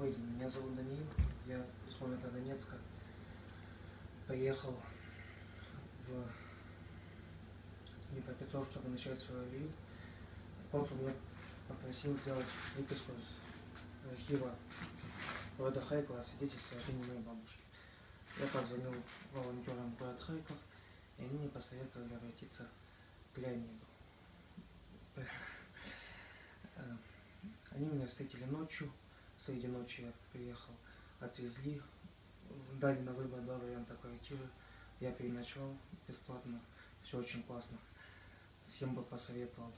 Добрый день, меня зовут Даниил, я из города Донецка. Приехал в Днепропетровск, чтобы начать свою алию. Консул меня попросил сделать выписку из архива города Харькова о свидетельстве о жизни моей бабушки. Я позвонил волонтерам город Харьков, и они мне посоветовали обратиться к Леониду. Э, Они меня встретили ночью, среди ночи я приехал, отвезли, дали на выбор два варианта квартиры, я переночевал бесплатно, все очень классно, всем бы посоветовал.